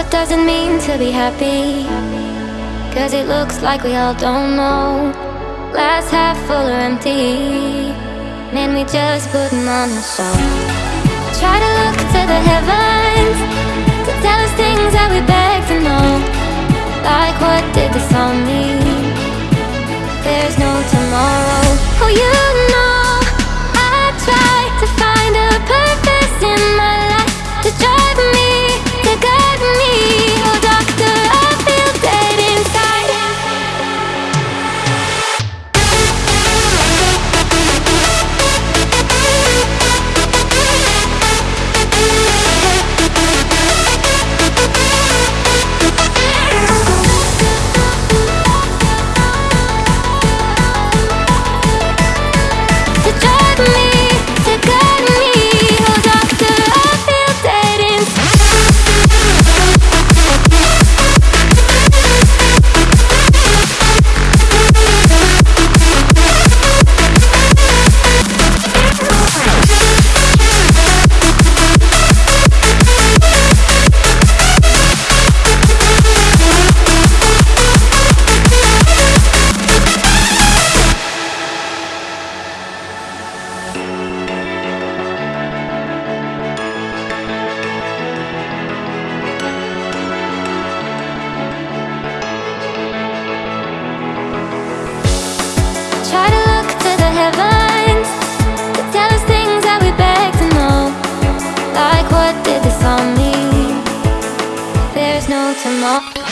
What does it mean to be happy? Cause it looks like we all don't know. Glass half full or empty. Man, we just putting on a show. Try to look to the heavens. no tomorrow.